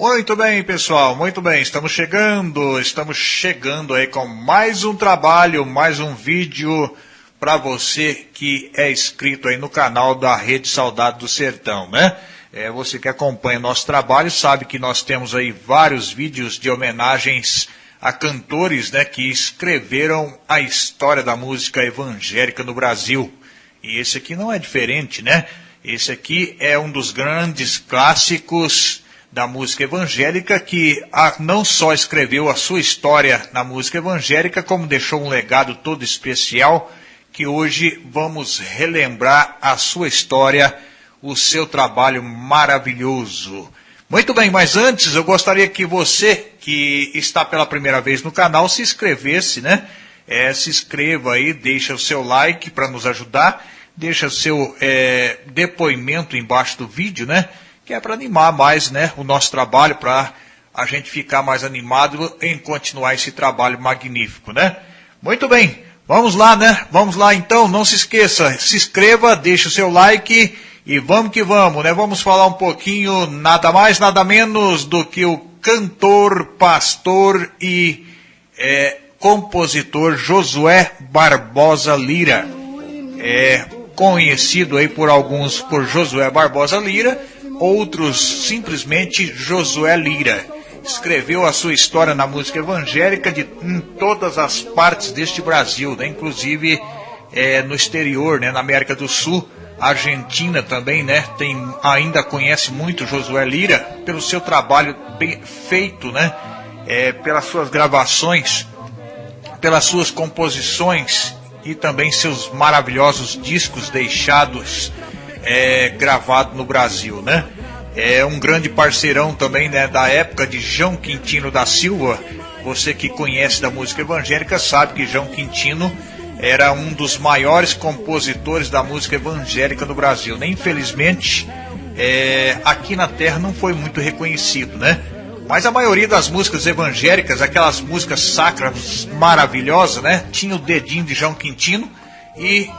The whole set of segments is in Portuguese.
Muito bem, pessoal, muito bem. Estamos chegando, estamos chegando aí com mais um trabalho, mais um vídeo para você que é inscrito aí no canal da Rede Saudade do Sertão, né? É, você que acompanha nosso trabalho sabe que nós temos aí vários vídeos de homenagens a cantores, né, que escreveram a história da música evangélica no Brasil. E esse aqui não é diferente, né? Esse aqui é um dos grandes clássicos da música evangélica, que não só escreveu a sua história na música evangélica, como deixou um legado todo especial, que hoje vamos relembrar a sua história, o seu trabalho maravilhoso. Muito bem, mas antes eu gostaria que você que está pela primeira vez no canal se inscrevesse, né? É, se inscreva aí, deixa o seu like para nos ajudar, deixa o seu é, depoimento embaixo do vídeo, né? Que é para animar mais né, o nosso trabalho, para a gente ficar mais animado em continuar esse trabalho magnífico, né? Muito bem, vamos lá, né? Vamos lá então, não se esqueça, se inscreva, deixe o seu like e vamos que vamos, né? Vamos falar um pouquinho, nada mais, nada menos do que o cantor, pastor e é, compositor Josué Barbosa Lira. É conhecido aí por alguns por Josué Barbosa Lira, outros simplesmente Josué Lira. Escreveu a sua história na música evangélica de, em todas as partes deste Brasil, né? inclusive é, no exterior, né? na América do Sul, Argentina também, né? Tem, ainda conhece muito Josué Lira pelo seu trabalho bem feito, né? É, pelas suas gravações, pelas suas composições e também seus maravilhosos discos deixados é, gravado no Brasil, né? É um grande parceirão também né, da época de João Quintino da Silva. Você que conhece da música evangélica sabe que João Quintino era um dos maiores compositores da música evangélica no Brasil. Né? Infelizmente, é, aqui na Terra não foi muito reconhecido, né? Mas a maioria das músicas evangélicas, aquelas músicas sacras maravilhosas, né? Tinha o dedinho de João Quintino e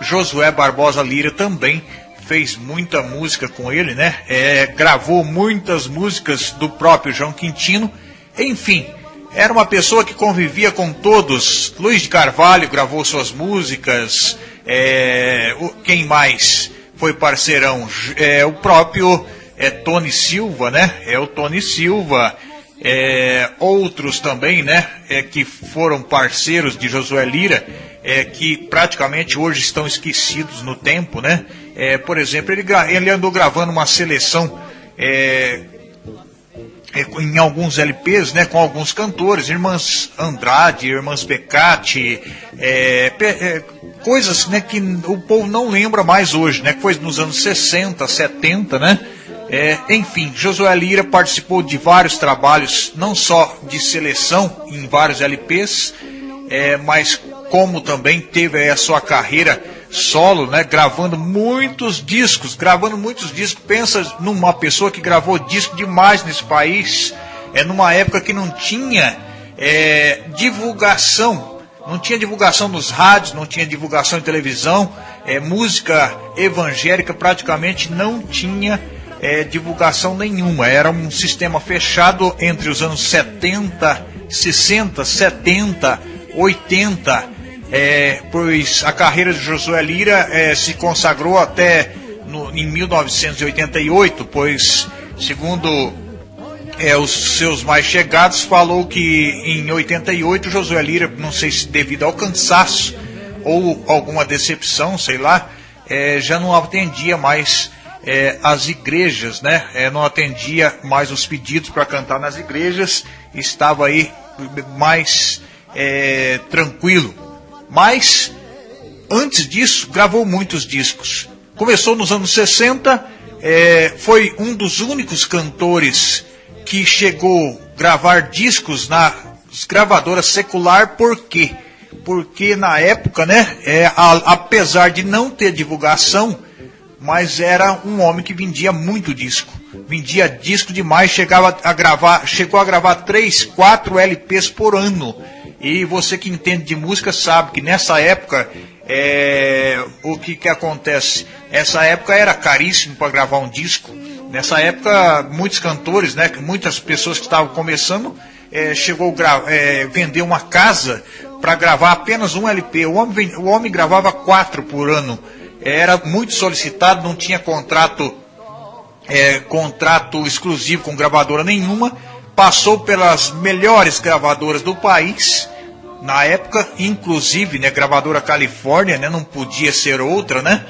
Josué Barbosa Lira também fez muita música com ele, né? É, gravou muitas músicas do próprio João Quintino. Enfim, era uma pessoa que convivia com todos. Luiz de Carvalho gravou suas músicas. É, quem mais foi parceirão? É, o próprio é, Tony Silva, né? É o Tony Silva. É, outros também, né? É, que foram parceiros de Josué Lira, é, que praticamente hoje estão esquecidos no tempo, né? É, por exemplo, ele, ele, andou gravando uma seleção é, é em alguns LPs, né, com alguns cantores, irmãs Andrade, irmãs Pecati, é, é, coisas né, que o povo não lembra mais hoje, né, que foi nos anos 60, 70, né? É, enfim, Josué Lira participou de vários trabalhos, não só de seleção em vários LPs, é, mas como também teve a sua carreira solo, né, gravando muitos discos, gravando muitos discos. Pensa numa pessoa que gravou disco demais nesse país, é numa época que não tinha é, divulgação, não tinha divulgação nos rádios, não tinha divulgação em televisão, é, música evangélica praticamente não tinha é, divulgação nenhuma. Era um sistema fechado entre os anos 70, 60, 70, 80 é, pois a carreira de Josué Lira é, se consagrou até no, em 1988, pois, segundo é, os seus mais chegados, falou que em 88 Josué Lira, não sei se devido ao cansaço ou alguma decepção, sei lá, é, já não atendia mais é, as igrejas, né? É, não atendia mais os pedidos para cantar nas igrejas, estava aí mais tranquilo. Mas, antes disso, gravou muitos discos. Começou nos anos 60, é, foi um dos únicos cantores que chegou a gravar discos na gravadora secular, por quê? Porque na época, né, é, a, apesar de não ter divulgação, mas era um homem que vendia muito disco. Vendia disco demais, chegava a gravar, chegou a gravar 3, 4 LPs por ano. E você que entende de música sabe que nessa época É, o que que acontece? Essa época era caríssimo para gravar um disco. Nessa época, muitos cantores, né, muitas pessoas que estavam começando, é, chegou a é, vender uma casa para gravar apenas um LP. O homem, o homem gravava quatro por ano. Era muito solicitado, não tinha contrato, é, contrato exclusivo com gravadora nenhuma. Passou pelas melhores gravadoras do país na época, inclusive, né, gravadora Califórnia, né, não podia ser outra, né?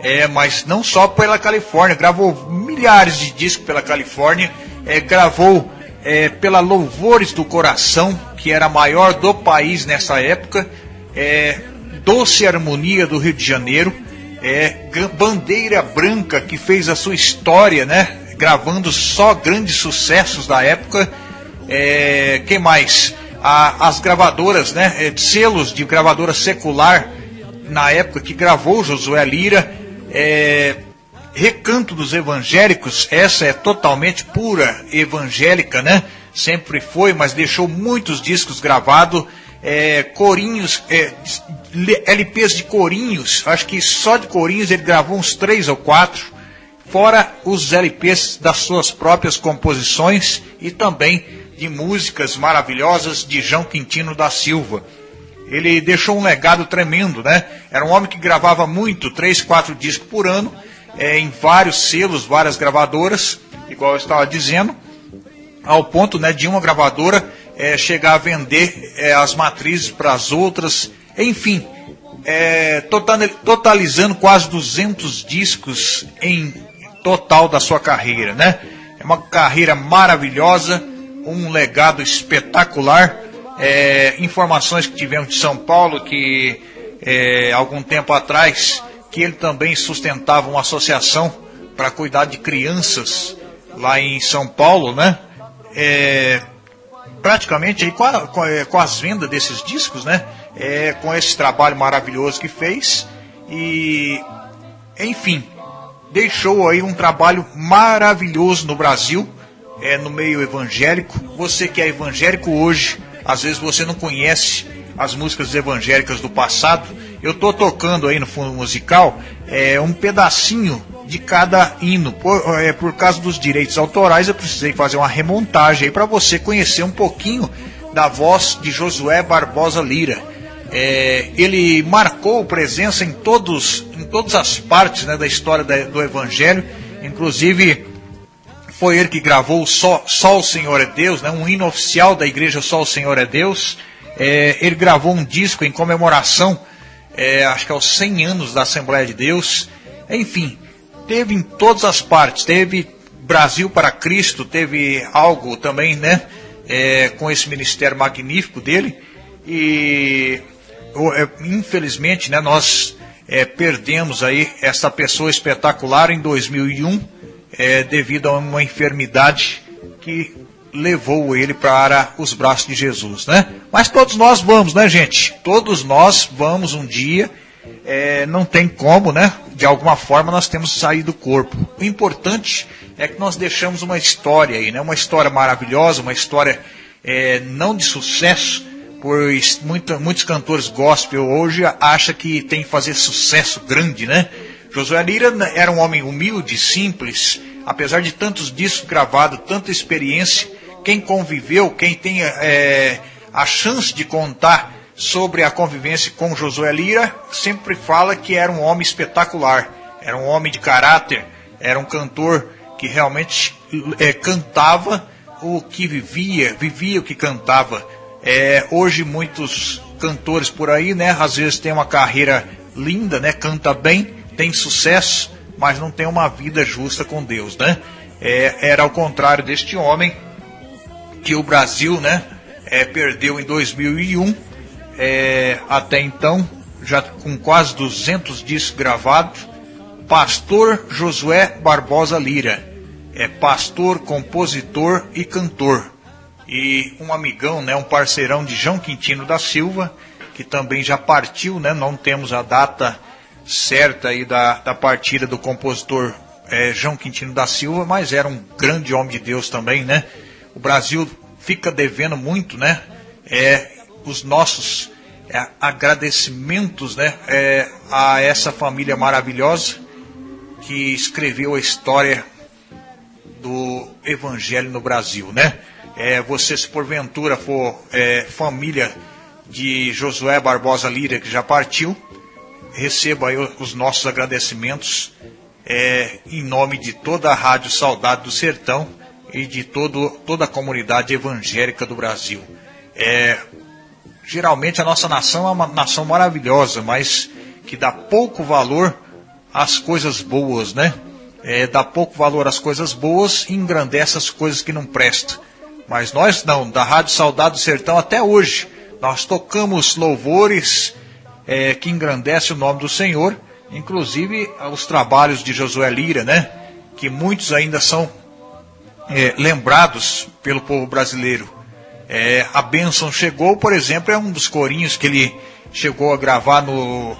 É, mas não só pela Califórnia, gravou milhares de discos pela Califórnia, é, gravou é, pela Louvores do Coração, que era a maior do país nessa época, é, Doce Harmonia do Rio de Janeiro, é, Bandeira Branca, que fez a sua história, né? Gravando só grandes sucessos da época. É, quem mais? A, as gravadoras, né? É, selos de gravadora secular na época que gravou Josué Lira. É, Recanto dos Evangélicos, essa é totalmente pura evangélica, né? Sempre foi, mas deixou muitos discos gravados, é, corinhos, é, LPs de corinhos, acho que só de corinhos ele gravou uns três ou quatro, fora os LPs das suas próprias composições e também de músicas maravilhosas de João Quintino da Silva. Ele deixou um legado tremendo, né? Era um homem que gravava muito, três, quatro discos por ano, é, em vários selos, várias gravadoras, igual eu estava dizendo, ao ponto né, de uma gravadora é, chegar a vender é, as matrizes para as outras, enfim, é, totalizando quase 200 discos em total da sua carreira, né? É uma carreira maravilhosa, um legado espetacular. É, informações que tivemos de São Paulo que é, algum tempo atrás que ele também sustentava uma associação para cuidar de crianças lá em São Paulo, né? É, praticamente aí com, a, com, as vendas desses discos, né? É, com esse trabalho maravilhoso que fez e, enfim, deixou aí um trabalho maravilhoso no Brasil, é, no meio evangélico. Você que é evangélico hoje, às vezes você não conhece as músicas evangélicas do passado eu estou tocando aí no fundo musical é, um pedacinho de cada hino. Por, é, por causa dos direitos autorais, eu precisei fazer uma remontagem aí para você conhecer um pouquinho da voz de Josué Barbosa Lira. É, ele marcou presença em todos, em todas as partes né, da história da, do Evangelho, inclusive foi ele que gravou Só, Só o Senhor é Deus, né, um hino oficial da igreja Só o Senhor é Deus. É, ele gravou um disco em comemoração é, acho que aos 100 anos da Assembleia de Deus. Enfim, teve em todas as partes, teve Brasil para Cristo, teve algo também, né, é, com esse ministério magnífico dele. E infelizmente, né, nós é, perdemos aí essa pessoa espetacular em 2001 é, devido a uma enfermidade que levou ele para os braços de Jesus, né? Mas todos nós vamos, né, gente? Todos nós vamos um dia, é, não tem como, né? De alguma forma nós temos que sair do corpo. O importante é que nós deixamos uma história aí, né? Uma história maravilhosa, uma história é, não de sucesso, pois muita, muitos cantores gospel hoje acham que tem que fazer sucesso grande, né? Josué Lira era um homem humilde, simples, apesar de tantos discos gravados, tanta experiência, quem conviveu, quem tem é, a chance de contar sobre a convivência com Josué Lira, sempre fala que era um homem espetacular, era um homem de caráter, era um cantor que realmente é, cantava o que vivia, vivia o que cantava. É, hoje muitos cantores por aí, né, às vezes tem uma carreira linda, né, canta bem, tem sucesso, mas não tem uma vida justa com Deus, né? É, era ao contrário deste homem que o Brasil né, é, perdeu em 2001. É, até então, já com quase 200 discos gravados. Pastor Josué Barbosa Lira. É pastor, compositor e cantor. E um amigão, né, um parceirão de João Quintino da Silva, que também já partiu, né, não temos a data certa aí da, da partida do compositor é, João Quintino da Silva, mas era um grande homem de Deus também, né? O Brasil fica devendo muito, né? É, os nossos é, agradecimentos né, é, a essa família maravilhosa que escreveu a história do Evangelho no Brasil, né? É, você, se porventura for é, família de Josué Barbosa Lira, que já partiu, receba aí os nossos agradecimentos é, em nome de toda a Rádio Saudade do Sertão e de todo, toda a comunidade evangélica do Brasil. É, geralmente a nossa nação é uma nação maravilhosa, mas que dá pouco valor às coisas boas, né? É, dá pouco valor às coisas boas e engrandece as coisas que não prestam. Mas nós não, da Rádio Saudade do Sertão até hoje, nós tocamos louvores é, que engrandece o nome do Senhor, inclusive os trabalhos de Josué Lira, né? Que muitos ainda são é, lembrados pelo povo brasileiro. É, a bênção chegou, por exemplo, é um dos corinhos que ele chegou a gravar no,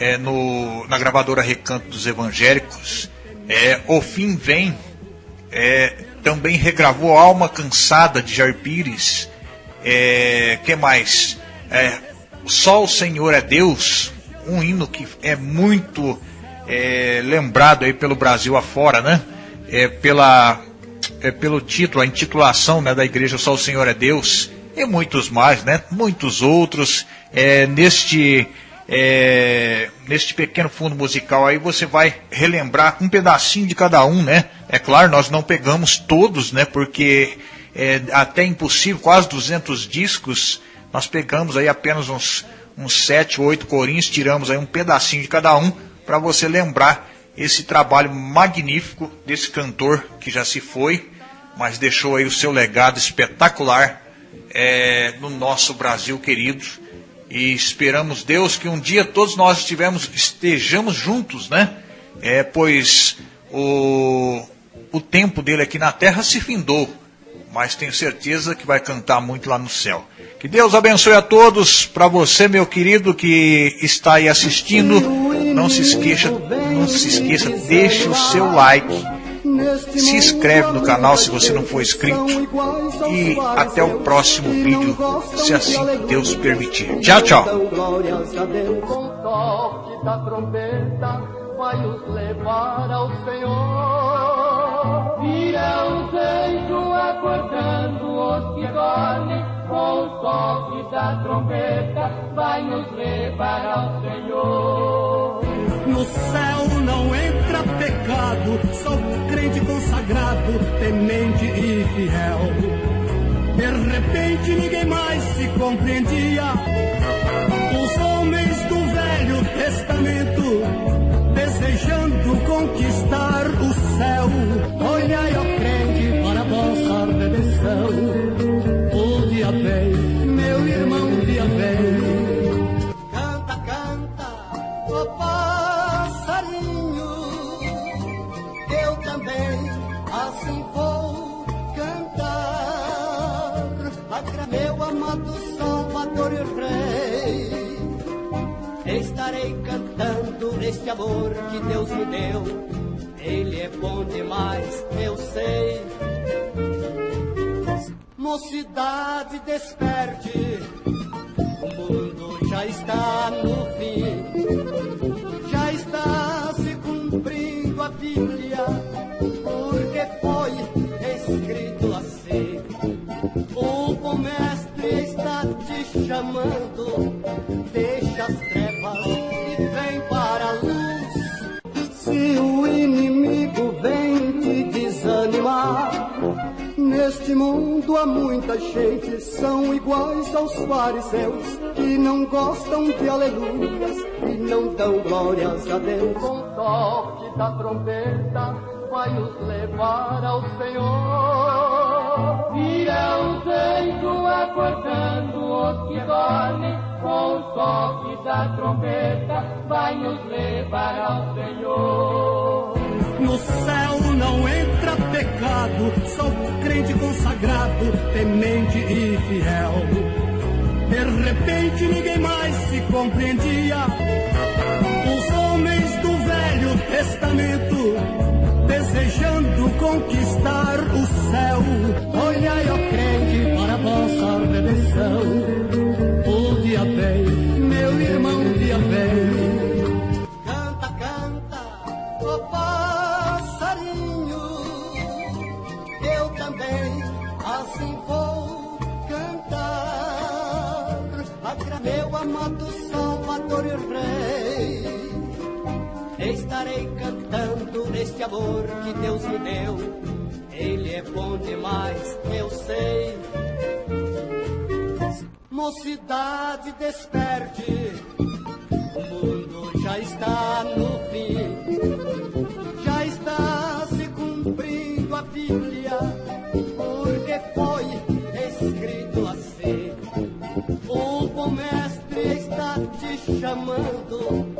é, no na gravadora Recanto dos Evangélicos. É, o fim vem. É, também regravou Alma Cansada de Jair Pires. É, que mais? É, Só o Senhor é Deus, um hino que é muito é, lembrado aí pelo Brasil afora, né? É, pela, é, pelo título, a intitulação né, da igreja Só o Senhor é Deus, e muitos mais, né? Muitos outros. É, neste, é, neste pequeno fundo musical aí você vai relembrar um pedacinho de cada um, né? É claro, nós não pegamos todos, né? Porque é até impossível, quase 200 discos, nós pegamos aí apenas uns, uns 7 ou 8 corinhos, tiramos aí um pedacinho de cada um, para você lembrar esse trabalho magnífico desse cantor que já se foi, mas deixou aí o seu legado espetacular é, no nosso Brasil querido. E esperamos, Deus, que um dia todos nós estivemos, estejamos juntos, né? É, pois o, o tempo dele aqui na terra se findou mas tenho certeza que vai cantar muito lá no céu. Que Deus abençoe a todos. Para você, meu querido, que está aí assistindo, não se esqueça, não se esqueça, deixe o seu like. Se inscreve no canal se você não for inscrito. E até o próximo vídeo, se assim Deus permitir. Tchau, tchau com o toque da trombeta, vai nos levar ao Senhor. No céu não entra pecado, só crente consagrado, temente e fiel. De repente ninguém mais se compreendia. Os homens do Velho Testamento desejando conquistar o céu. Olhai, ó crente, para a vossa redenção. Meu amado Salvador Rei estarei cantando este amor que Deus me deu. Ele é bom demais, eu sei. Mocidade, desperte, o mundo já está no fim, chamando, deixa as trevas e vem para a luz. Se o inimigo vem te desanimar, neste mundo há muita gente, são iguais aos fariseus, que não gostam de aleluias e não dão glórias a Deus. Com toque da trombeta, vai nos levar ao Senhor. Acordando os que dormem, com o toque da trombeta, vai nos levar ao Senhor. No céu não entra pecado, só crente consagrado, temente e fiel. De repente ninguém mais se compreendia. Os homens do Velho Testamento desejando conquistar amor que Deus me deu. Ele é bom demais, eu sei. Mocidade, desperte. O mundo já está no fim. Já está se cumprindo a Bíblia. Porque foi escrito assim. O bom mestre está te chamando